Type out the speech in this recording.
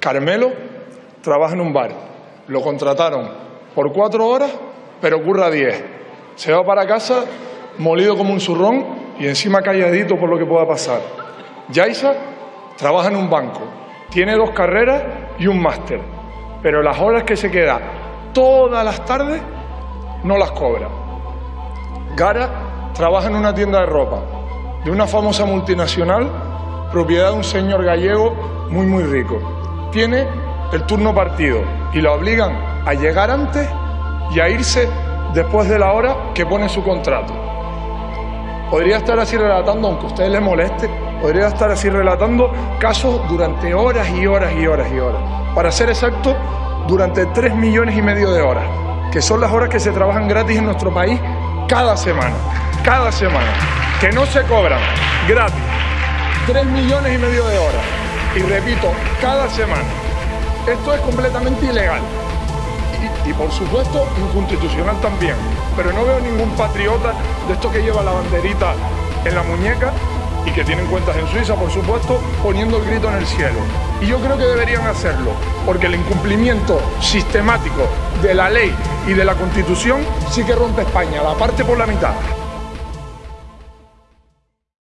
Carmelo trabaja en un bar. Lo contrataron por cuatro horas, pero curra diez. Se va para casa molido como un zurrón y encima calladito por lo que pueda pasar. Yaisa trabaja en un banco. Tiene dos carreras y un máster. Pero las horas que se queda todas las tardes no las cobra. Gara trabaja en una tienda de ropa de una famosa multinacional propiedad de un señor gallego muy muy rico. Tiene el turno partido y la obligan a llegar antes y a irse después de la hora que pone su contrato. Podría estar así relatando, aunque a ustedes les moleste, podría estar así relatando casos durante horas y horas y horas y horas. Para ser exacto, durante tres millones y medio de horas, que son las horas que se trabajan gratis en nuestro país cada semana, cada semana, que no se cobran gratis. Tres millones y medio de horas. Y repito, cada semana. Esto es completamente ilegal. Y, por supuesto inconstitucional también. Pero no veo ningún patriota de estos que lleva la banderita en la muñeca y que tienen cuentas en Suiza, por supuesto, poniendo el grito en el cielo. Y yo creo que deberían hacerlo, porque el incumplimiento sistemático de la ley y de la Constitución sí que rompe España, la parte por la mitad.